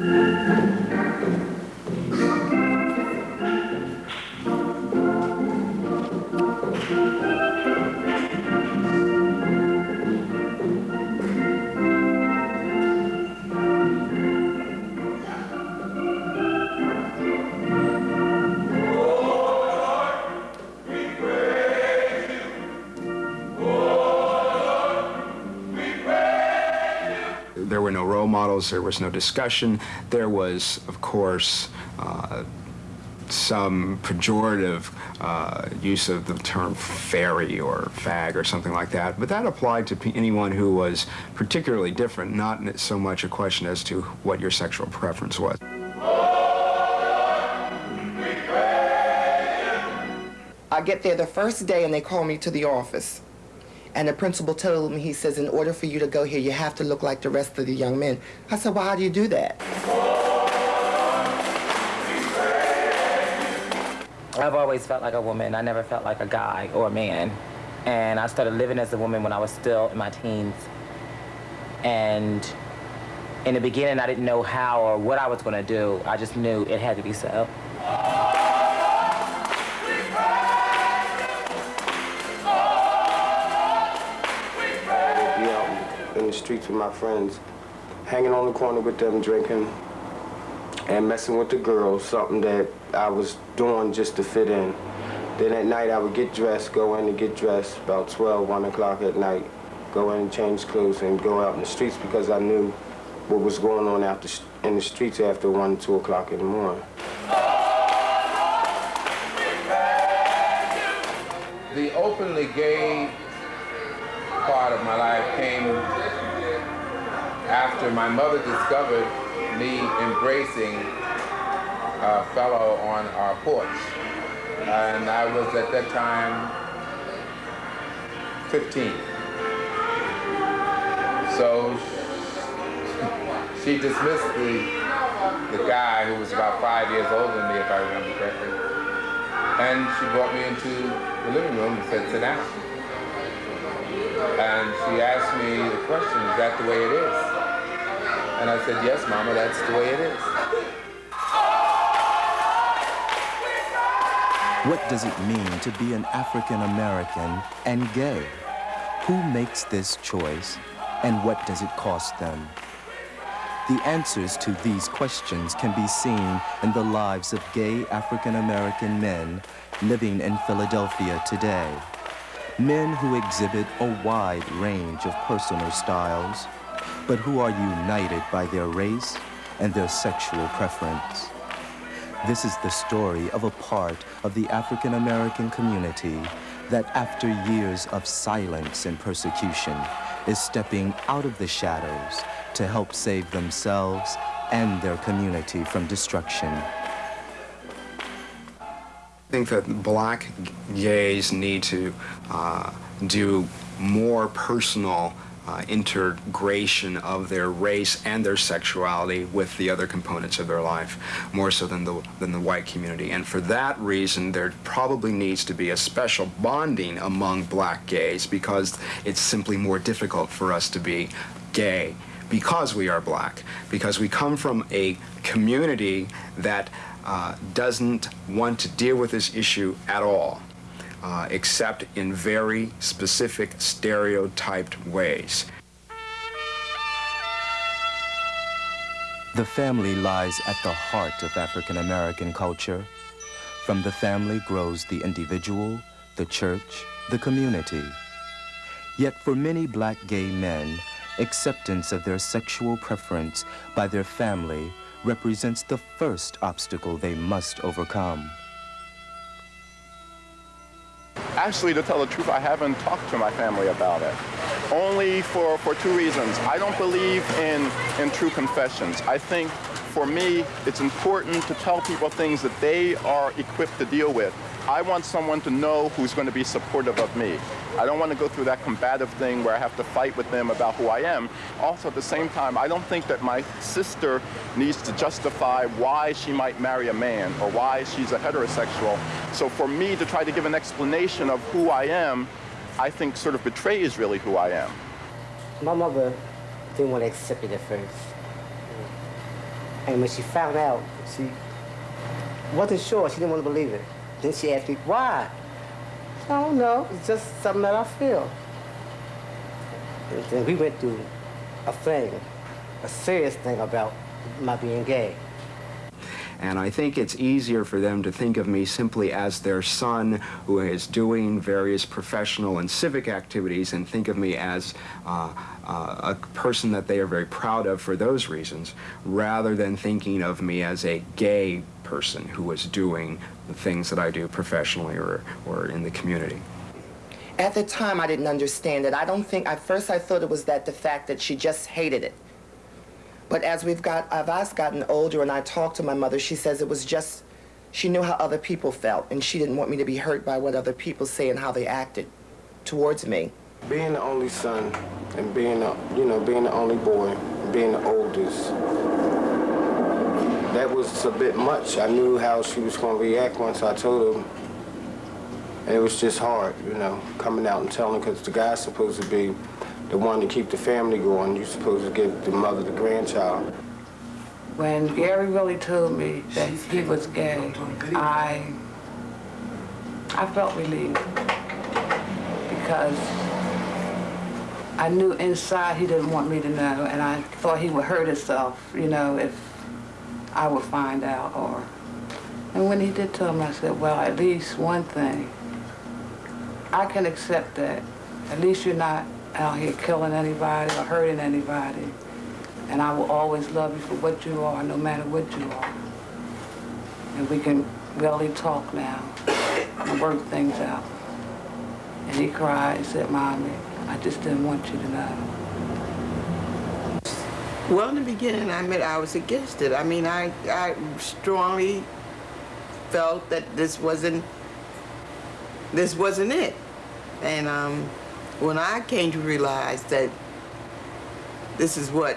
Thank you. There was no discussion. There was, of course, uh, some pejorative uh, use of the term fairy or fag or something like that, but that applied to anyone who was particularly different, not so much a question as to what your sexual preference was. I get there the first day and they call me to the office. And the principal told me, he says, in order for you to go here, you have to look like the rest of the young men. I said, well, how do you do that? I've always felt like a woman. I never felt like a guy or a man. And I started living as a woman when I was still in my teens. And in the beginning, I didn't know how or what I was going to do. I just knew it had to be so. Streets with my friends, hanging on the corner with them, drinking and messing with the girls, something that I was doing just to fit in. Then at night I would get dressed, go in and get dressed about 12, 1 o'clock at night, go in and change clothes and go out in the streets because I knew what was going on after, in the streets after 1, 2 o'clock in the morning. The openly gay part of my life came after my mother discovered me embracing a fellow on our porch. And I was at that time 15. So she dismissed the, the guy who was about five years older than me, if I remember correctly. And she brought me into the living room and said, sit down. And she asked me the question, is that the way it is? And I said, yes, Mama, that's the way it is. What does it mean to be an African American and gay? Who makes this choice and what does it cost them? The answers to these questions can be seen in the lives of gay African American men living in Philadelphia today. Men who exhibit a wide range of personal styles, but who are united by their race and their sexual preference. This is the story of a part of the African American community that after years of silence and persecution is stepping out of the shadows to help save themselves and their community from destruction. I think that black gays need to uh, do more personal uh, integration of their race and their sexuality with the other components of their life, more so than the, than the white community. And for that reason, there probably needs to be a special bonding among black gays because it's simply more difficult for us to be gay because we are black, because we come from a community that uh, doesn't want to deal with this issue at all uh, except in very specific stereotyped ways. The family lies at the heart of African American culture. From the family grows the individual, the church, the community. Yet for many black gay men, acceptance of their sexual preference by their family represents the first obstacle they must overcome. Actually, to tell the truth, I haven't talked to my family about it. Only for, for two reasons. I don't believe in, in true confessions. I think for me, it's important to tell people things that they are equipped to deal with. I want someone to know who's going to be supportive of me. I don't want to go through that combative thing where I have to fight with them about who I am. Also, at the same time, I don't think that my sister needs to justify why she might marry a man or why she's a heterosexual. So for me to try to give an explanation of who I am, I think sort of betrays really who I am. My mother didn't want to accept it at first. And when she found out, she wasn't sure. She didn't want to believe it. Then she asked me, why? I don't know. It's just something that I feel. And we went through a thing, a serious thing about my being gay. And I think it's easier for them to think of me simply as their son who is doing various professional and civic activities and think of me as uh, uh, a person that they are very proud of for those reasons, rather than thinking of me as a gay person who is doing the things that I do professionally or, or in the community. At the time, I didn't understand it. I don't think, at first I thought it was that the fact that she just hated it. But as we've got, I've gotten older and I talked to my mother, she says it was just, she knew how other people felt and she didn't want me to be hurt by what other people say and how they acted towards me. Being the only son and being, the, you know, being the only boy, being the oldest, that was a bit much. I knew how she was going to react once I told her. And it was just hard, you know, coming out and telling because the guy's supposed to be the one to keep the family going. You're supposed to give the mother the grandchild. When Gary really told me that he was gay, I, I felt relieved because I knew inside he didn't want me to know, and I thought he would hurt himself, you know, if I would find out. Or, and when he did tell me, I said, well, at least one thing, I can accept that. At least you're not out here killing anybody or hurting anybody. And I will always love you for what you are, no matter what you are. And we can really talk now and work things out. And he cried and said, Mommy, I just didn't want you to know. Well, in the beginning, I admit I was against it. I mean, I, I strongly felt that this wasn't, this wasn't it. And um, when I came to realize that this is what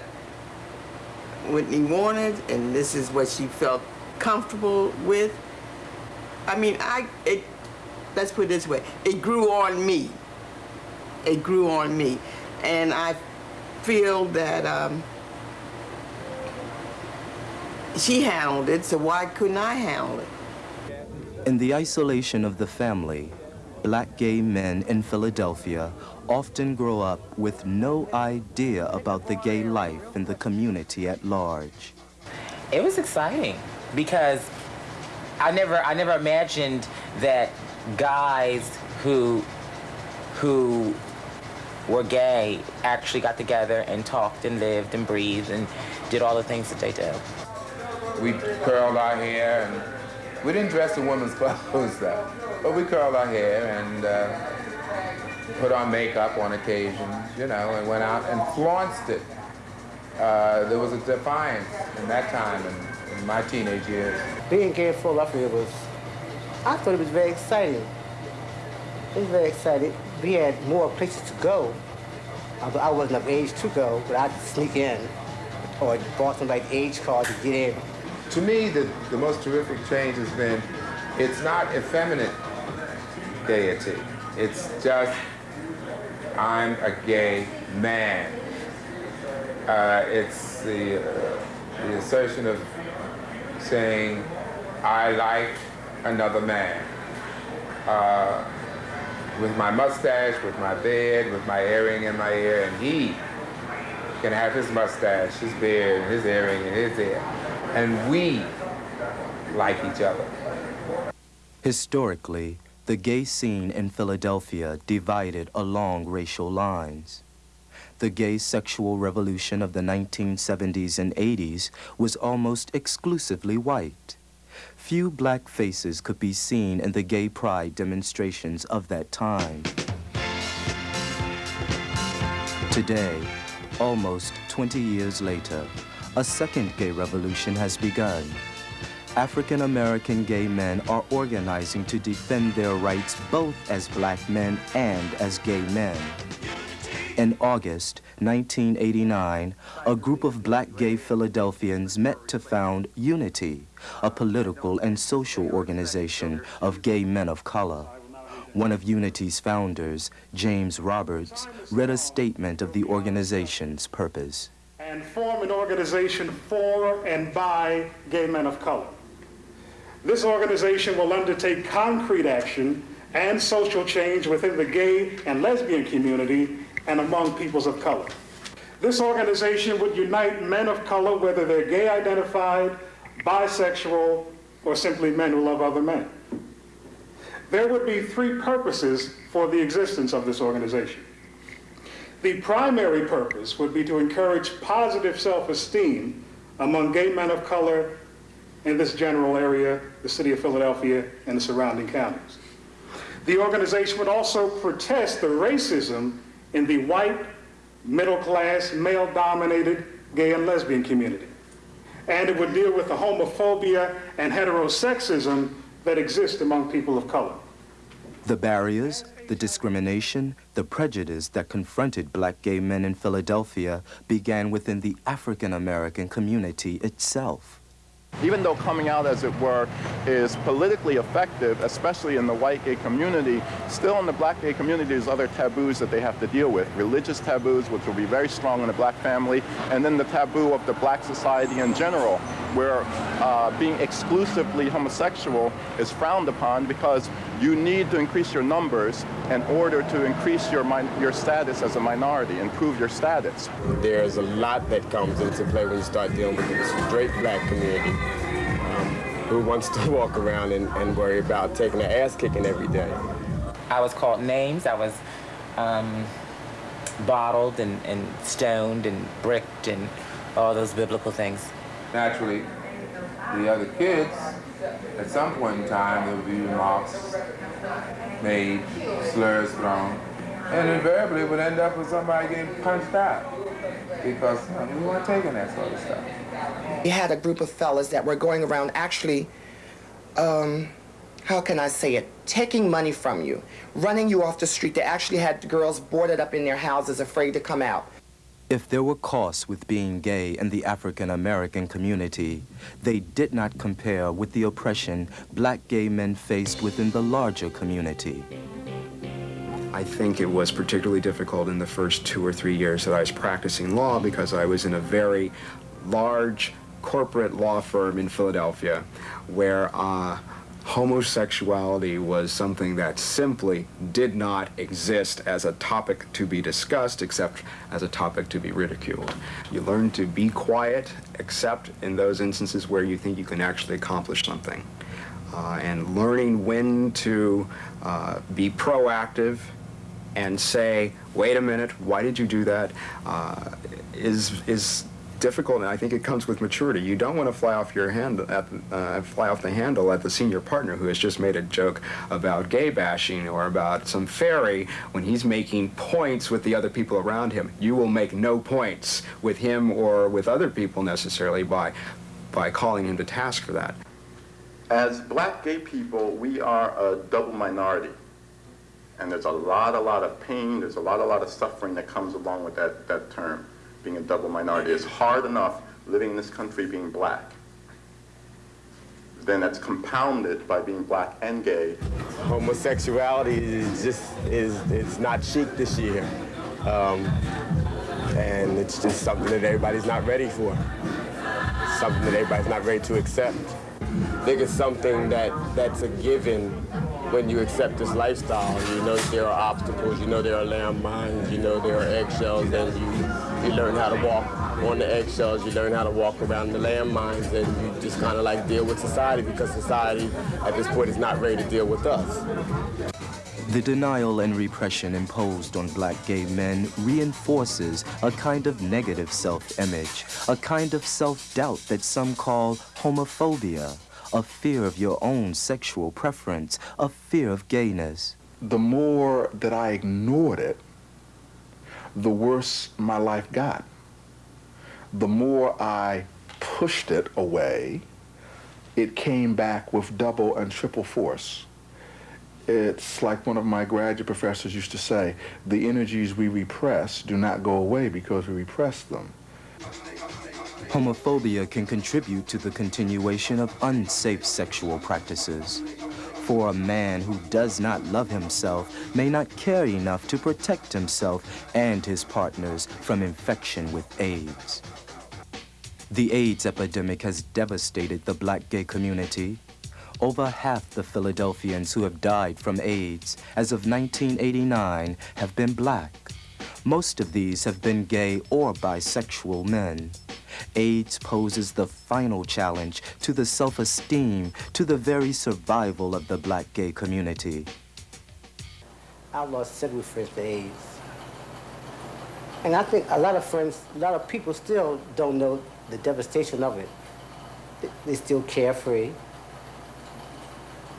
Whitney wanted and this is what she felt comfortable with, I mean, I, it, let's put it this way, it grew on me. It grew on me. And I feel that um, she handled it, so why couldn't I handle it? In the isolation of the family, black gay men in Philadelphia often grow up with no idea about the gay life in the community at large. It was exciting because I never, I never imagined that guys who, who were gay actually got together and talked and lived and breathed and did all the things that they did. We curled our hair and we didn't dress in women's clothes though, but we curled our hair and uh, put on makeup on occasions, you know, and went out and flaunted it. Uh, there was a defiance in that time in, in my teenage years. Being gay in Philadelphia was, I thought it was very exciting. It was very exciting. We had more places to go. I wasn't of age to go, but I'd sneak in or bought like age card to get in. To me, the, the most terrific change has been, it's not effeminate gaiety. It's just, I'm a gay man. Uh, it's the, uh, the assertion of saying, I like another man. Uh, with my mustache, with my beard, with my earring in my ear, and he can have his mustache, his beard, his earring, and his ear. And we like each other. Historically, the gay scene in Philadelphia divided along racial lines. The gay sexual revolution of the 1970s and 80s was almost exclusively white. Few black faces could be seen in the gay pride demonstrations of that time. Today, almost 20 years later, a second gay revolution has begun. African American gay men are organizing to defend their rights both as black men and as gay men. In August 1989, a group of black gay Philadelphians met to found Unity, a political and social organization of gay men of color. One of Unity's founders, James Roberts, read a statement of the organization's purpose. And form an organization for and by gay men of color. This organization will undertake concrete action and social change within the gay and lesbian community and among peoples of color. This organization would unite men of color, whether they're gay identified, bisexual, or simply men who love other men. There would be three purposes for the existence of this organization. The primary purpose would be to encourage positive self-esteem among gay men of color in this general area, the city of Philadelphia and the surrounding counties. The organization would also protest the racism in the white, middle-class, male-dominated gay and lesbian community. And it would deal with the homophobia and heterosexism that exist among people of color. The barriers, the discrimination, the prejudice that confronted black gay men in Philadelphia began within the African American community itself. Even though coming out, as it were, is politically effective, especially in the white gay community, still in the black gay community, there's other taboos that they have to deal with. Religious taboos, which will be very strong in the black family, and then the taboo of the black society in general, where uh, being exclusively homosexual is frowned upon because you need to increase your numbers in order to increase your, your status as a minority, improve your status. There's a lot that comes into play when you start dealing with the straight black community um, who wants to walk around and, and worry about taking an ass kicking every day. I was called names. I was um, bottled and, and stoned and bricked and all those biblical things. Naturally, the other kids, at some point in time, there would be remarks made, slurs thrown, and invariably it would end up with somebody getting punched out because you know, we weren't taking that sort of stuff. We had a group of fellas that were going around actually, um, how can I say it, taking money from you, running you off the street. They actually had girls boarded up in their houses afraid to come out. If there were costs with being gay in the African American community, they did not compare with the oppression black gay men faced within the larger community. I think it was particularly difficult in the first two or three years that I was practicing law because I was in a very large corporate law firm in Philadelphia where uh, homosexuality was something that simply did not exist as a topic to be discussed except as a topic to be ridiculed. You learn to be quiet except in those instances where you think you can actually accomplish something. Uh, and learning when to uh, be proactive and say, wait a minute, why did you do that? Uh, is is difficult, and I think it comes with maturity. You don't want to fly off your hand at uh, fly off the handle at the senior partner who has just made a joke about gay bashing or about some fairy when he's making points with the other people around him. You will make no points with him or with other people necessarily by by calling him to task for that. As black gay people, we are a double minority. And there's a lot, a lot of pain, there's a lot, a lot of suffering that comes along with that, that term being a double minority. It's hard enough living in this country being black. Then that's compounded by being black and gay. Homosexuality is just, is, it's not chic this year. Um, and it's just something that everybody's not ready for. Something that everybody's not ready to accept. I think it's something that, that's a given when you accept this lifestyle. You know there are obstacles, you know there are landmines, you know there are eggshells, and you, you learn how to walk on the eggshells, you learn how to walk around the landmines, and you just kind of like deal with society because society at this point is not ready to deal with us. The denial and repression imposed on black gay men reinforces a kind of negative self-image, a kind of self-doubt that some call homophobia, a fear of your own sexual preference, a fear of gayness. The more that I ignored it, the worse my life got. The more I pushed it away, it came back with double and triple force. It's like one of my graduate professors used to say, the energies we repress do not go away because we repress them. Homophobia can contribute to the continuation of unsafe sexual practices. For a man who does not love himself may not care enough to protect himself and his partners from infection with AIDS. The AIDS epidemic has devastated the black gay community. Over half the Philadelphians who have died from AIDS as of 1989 have been black. Most of these have been gay or bisexual men. AIDS poses the final challenge to the self-esteem, to the very survival of the black gay community. I've lost several friends to AIDS. And I think a lot of friends, a lot of people still don't know the devastation of it. They- They still carefree,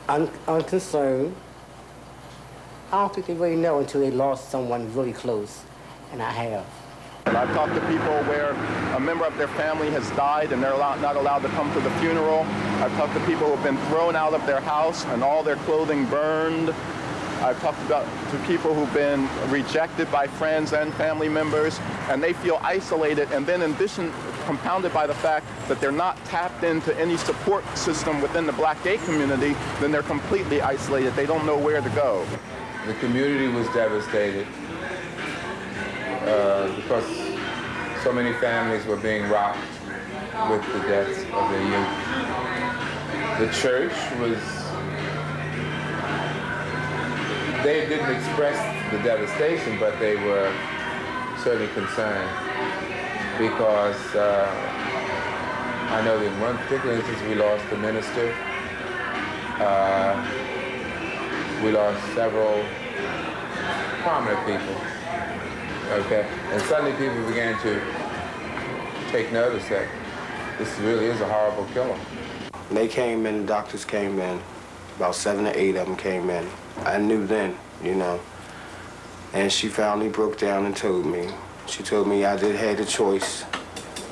un unconcerned. I don't think they really know until they lost someone really close, and I have. I've talked to people where a member of their family has died and they're not allowed to come to the funeral. I've talked to people who have been thrown out of their house and all their clothing burned. I've talked about to people who've been rejected by friends and family members, and they feel isolated. And then, in addition, compounded by the fact that they're not tapped into any support system within the black gay community, then they're completely isolated. They don't know where to go. The community was devastated uh, because so many families were being rocked with the deaths of their youth. The church was, they didn't express the devastation, but they were certainly concerned because uh, I know that in one particular instance we lost the minister. Uh, we lost several prominent people. Okay, and suddenly people began to take notice that this really is a horrible killer. They came in, the doctors came in, about seven or eight of them came in. I knew then, you know. And she finally broke down and told me. She told me I did have the choice,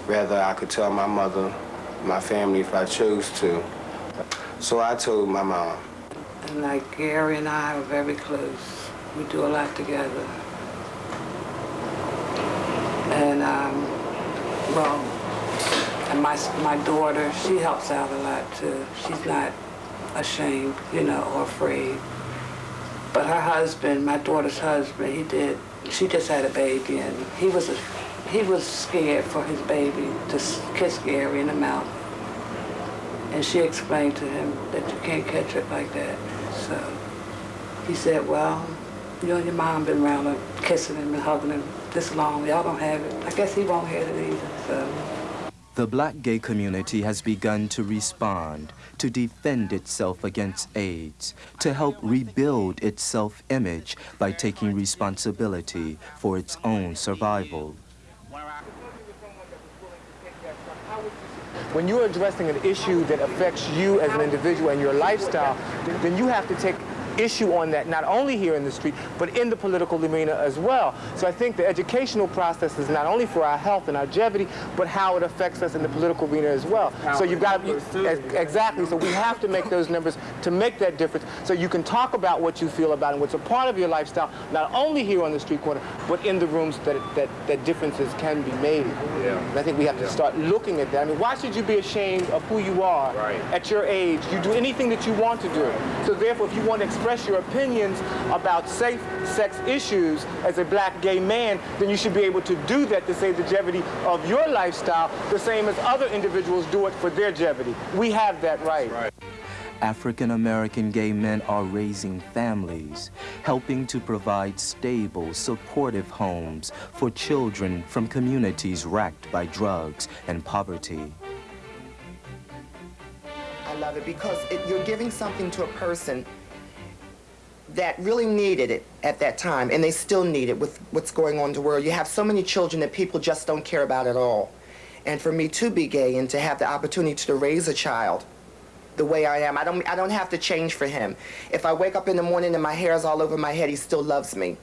Rather, I could tell my mother, my family if I chose to. So I told my mom. And like Gary and I are very close. We do a lot together. Um, well, and my, my daughter, she helps out a lot too. She's not ashamed, you know, or afraid. But her husband, my daughter's husband, he did, she just had a baby and he was, a, he was scared for his baby to kiss Gary in the mouth. And she explained to him that you can't catch it like that. So he said, well, you and your mom been around kissing him and hugging him this long. Y'all don't have it. I guess he won't have it either. So The black gay community has begun to respond, to defend itself against AIDS, to help rebuild its self-image by taking responsibility for its own survival. When you're addressing an issue that affects you as an individual and your lifestyle, then you have to take issue on that, not only here in the street, but in the political arena as well. So I think the educational process is not only for our health and our longevity, but how it affects us in the political arena as well. So you've got to, exactly, so we have to make those numbers to make that difference so you can talk about what you feel about and what's a part of your lifestyle, not only here on the street corner, but in the rooms that, that, that differences can be made. Yeah. And I think we have to start looking at that. I mean, why should you be ashamed of who you are Right. at your age? You do anything that you want to do. So therefore, if you want to express your opinions about safe sex issues as a black gay man, then you should be able to do that to save the longevity of your lifestyle the same as other individuals do it for their longevity. We have that right. African American gay men are raising families, helping to provide stable, supportive homes for children from communities racked by drugs and poverty. I love it because it, you're giving something to a person that really needed it at that time, and they still need it with what's going on in the world. You have so many children that people just don't care about at all. And for me to be gay and to have the opportunity to raise a child the way I am, I don't, I don't have to change for him. If I wake up in the morning and my hair is all over my head, he still loves me.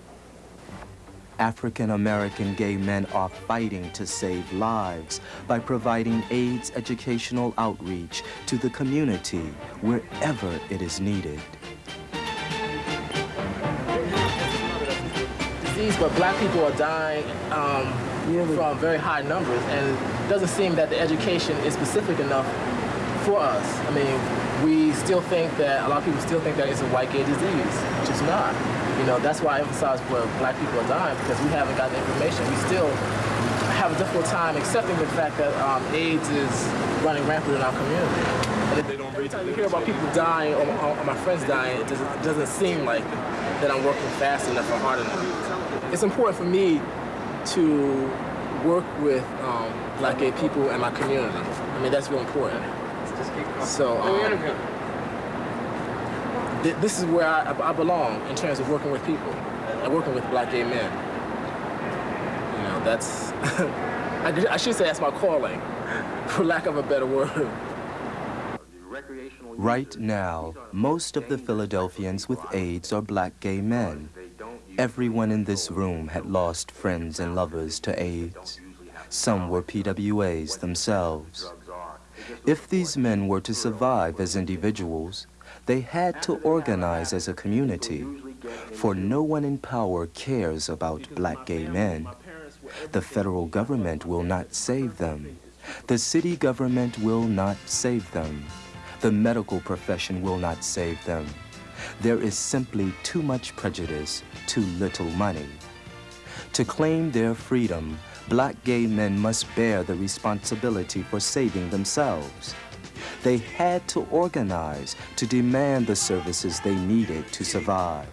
African American gay men are fighting to save lives by providing AIDS educational outreach to the community wherever it is needed. Disease, but black people are dying um, from very high numbers, and it doesn't seem that the education is specific enough for us. I mean, we still think that, a lot of people still think that it's a white gay disease, which is not. You know, that's why I emphasize where black people are dying, because we haven't got the information. We still have a difficult time accepting the fact that um, AIDS is running rampant in our community. And if every time you hear about people dying or, or my friends dying, it doesn't, it doesn't seem like that I'm working fast enough or hard enough. It's important for me to work with um, black gay people in my community. I mean, that's real important. So, um, th this is where I, I belong in terms of working with people and working with black gay men. You know, that's, I, I should say that's my calling, for lack of a better word. Right now, most of the Philadelphians with AIDS are black gay men. Everyone in this room had lost friends and lovers to AIDS. Some were PWAs themselves. If these men were to survive as individuals, they had to organize as a community, for no one in power cares about black gay men. The federal government will not save them. The city government will not save them. The medical profession will not save them. There is simply too much prejudice, too little money. To claim their freedom, black gay men must bear the responsibility for saving themselves. They had to organize to demand the services they needed to survive.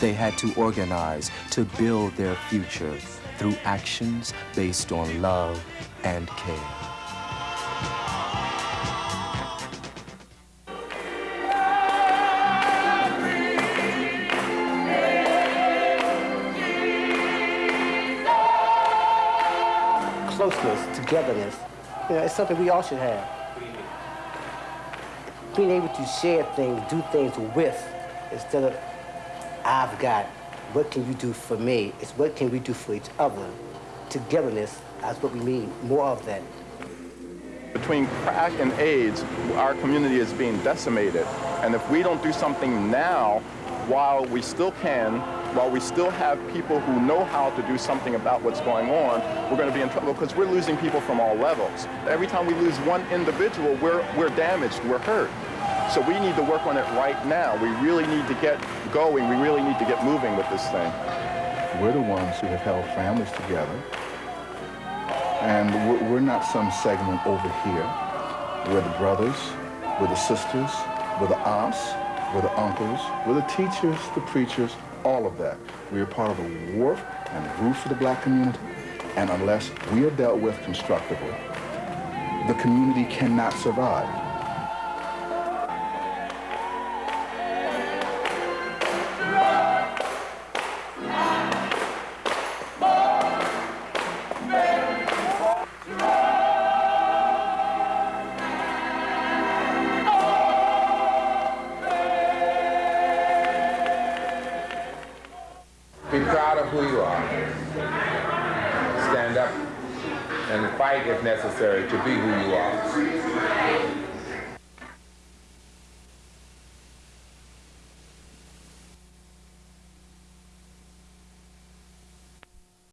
They had to organize to build their future through actions based on love and care. Togetherness. You know, it's something we all should have. Being able to share things, do things with, instead of, I've got, what can you do for me? It's what can we do for each other. Togetherness, that's what we mean, more of that. Between crack and AIDS, our community is being decimated. And if we don't do something now, while we still can, while we still have people who know how to do something about what's going on, we're going to be in trouble because we're losing people from all levels. Every time we lose one individual, we're, we're damaged, we're hurt. So we need to work on it right now. We really need to get going. We really need to get moving with this thing. We're the ones who have held families together. And we're, we're not some segment over here. We're the brothers, we're the sisters, we're the aunts, we're the uncles, we're the teachers, the preachers, all of that. We are part of the warmth and roof of the black community, and unless we are dealt with constructively, the community cannot survive.